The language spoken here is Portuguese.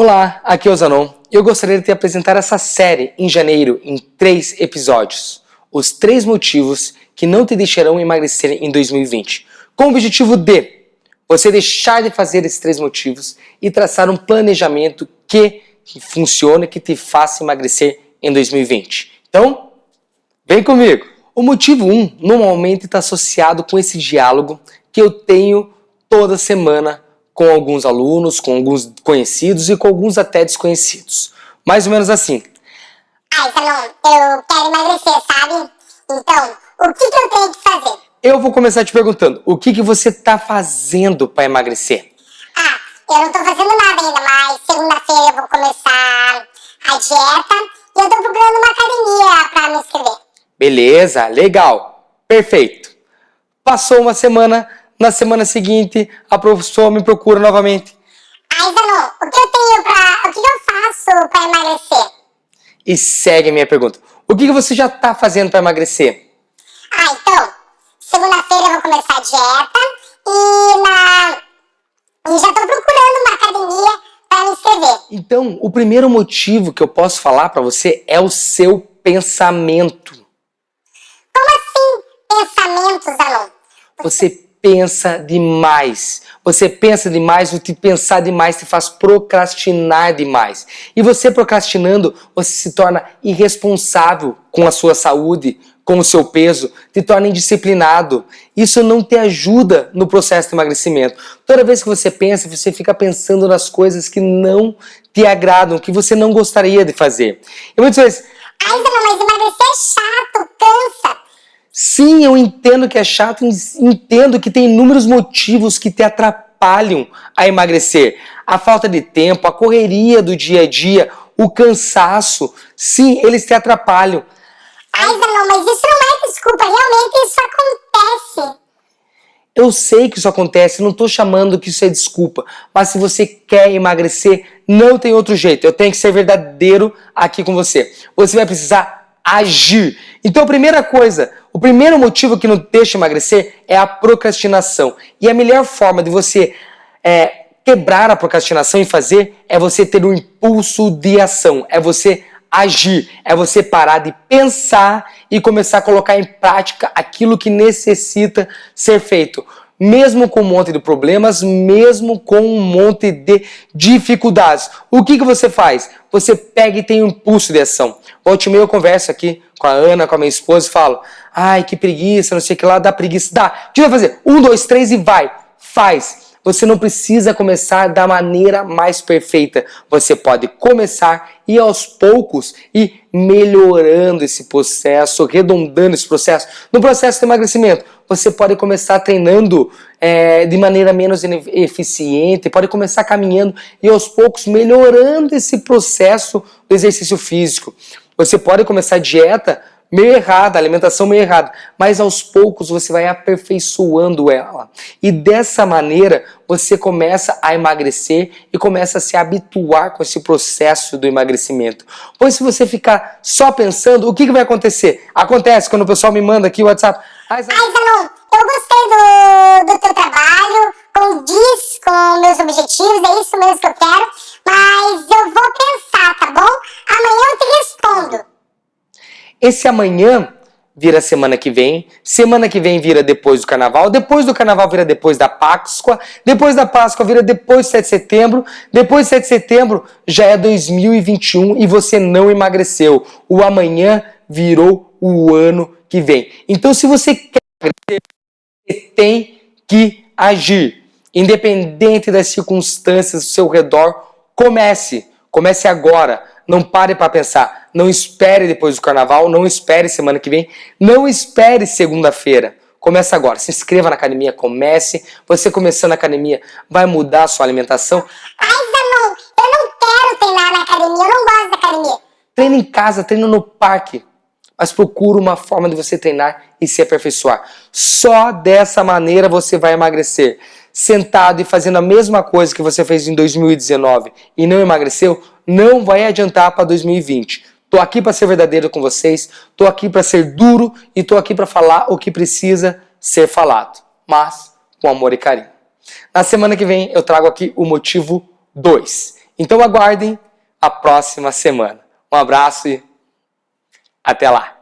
Olá, aqui é o Zanon e eu gostaria de te apresentar essa série em janeiro em três episódios. Os três motivos que não te deixarão emagrecer em 2020. Com o objetivo de você deixar de fazer esses três motivos e traçar um planejamento que funcione, que te faça emagrecer em 2020. Então, vem comigo! O motivo 1 um, normalmente está associado com esse diálogo que eu tenho toda semana com alguns alunos, com alguns conhecidos e com alguns até desconhecidos. Mais ou menos assim. Ai, Salom, eu quero emagrecer, sabe? Então, o que, que eu tenho que fazer? Eu vou começar te perguntando, o que, que você está fazendo para emagrecer? Ah, eu não estou fazendo nada ainda, mas segunda-feira eu vou começar a dieta e eu estou procurando uma academia para me inscrever. Beleza, legal, perfeito. Passou uma semana, na semana seguinte, a professora me procura novamente. Ai, Zanon, o que eu tenho pra... o que eu faço para emagrecer? E segue a minha pergunta. O que você já está fazendo para emagrecer? Ah, então, segunda-feira eu vou começar a dieta e, na... e já estou procurando uma academia para me inscrever. Então, o primeiro motivo que eu posso falar para você é o seu pensamento. Como assim, pensamentos, Zanon? Você pensa demais. Você pensa demais, o te pensar demais te faz procrastinar demais. E você procrastinando, você se torna irresponsável com a sua saúde, com o seu peso, te torna indisciplinado. Isso não te ajuda no processo de emagrecimento. Toda vez que você pensa, você fica pensando nas coisas que não te agradam, que você não gostaria de fazer. E muitas vezes... Ai, mas emagrecer é chato, cansa. Sim, eu entendo que é chato, entendo que tem inúmeros motivos que te atrapalham a emagrecer. A falta de tempo, a correria do dia a dia, o cansaço, sim, eles te atrapalham. Ai, não, mas isso não é desculpa, realmente isso acontece. Eu sei que isso acontece, não estou chamando que isso é desculpa, mas se você quer emagrecer, não tem outro jeito. Eu tenho que ser verdadeiro aqui com você. Você vai precisar agir. Então primeira coisa, o primeiro motivo que não deixa emagrecer é a procrastinação. E a melhor forma de você é, quebrar a procrastinação e fazer é você ter um impulso de ação, é você agir, é você parar de pensar e começar a colocar em prática aquilo que necessita ser feito. Mesmo com um monte de problemas, mesmo com um monte de dificuldades. O que, que você faz? Você pega e tem um impulso de ação. Volte meio eu converso aqui com a Ana, com a minha esposa e falo Ai, que preguiça, não sei o que lá, dá preguiça. Dá. O que vai fazer? Um, dois, três e vai. Faz. Você não precisa começar da maneira mais perfeita. Você pode começar e aos poucos ir melhorando esse processo, redondando esse processo. No processo de emagrecimento, você pode começar treinando é, de maneira menos eficiente, pode começar caminhando e aos poucos melhorando esse processo do exercício físico. Você pode começar dieta meio errada, alimentação meio errada, mas aos poucos você vai aperfeiçoando ela. E dessa maneira você começa a emagrecer e começa a se habituar com esse processo do emagrecimento. Pois se você ficar só pensando, o que, que vai acontecer? Acontece quando o pessoal me manda aqui o WhatsApp. Ai, Zanon, eu gostei do, do teu trabalho, condiz com meus objetivos, é isso mesmo que eu quero, mas eu vou pensar, tá bom? Amanhã eu te respondo. Esse amanhã vira semana que vem, semana que vem vira depois do carnaval, depois do carnaval vira depois da Páscoa, depois da Páscoa vira depois do 7 de setembro, depois do 7 de setembro já é 2021 e você não emagreceu. O amanhã virou o ano que vem. Então se você quer emagrecer, você tem que agir. Independente das circunstâncias ao seu redor, comece. Comece agora. Não pare para pensar. Não espere depois do carnaval, não espere semana que vem, não espere segunda-feira. Começa agora, se inscreva na academia, comece. Você começando a academia vai mudar a sua alimentação. Ai, Zanon, eu não quero treinar na academia, eu não gosto da academia. Treina em casa, treina no parque. Mas procura uma forma de você treinar e se aperfeiçoar. Só dessa maneira você vai emagrecer. Sentado e fazendo a mesma coisa que você fez em 2019 e não emagreceu, não vai adiantar para 2020. Tô aqui para ser verdadeiro com vocês, tô aqui para ser duro e tô aqui para falar o que precisa ser falado, mas com amor e carinho. Na semana que vem eu trago aqui o motivo 2. Então aguardem a próxima semana. Um abraço e até lá!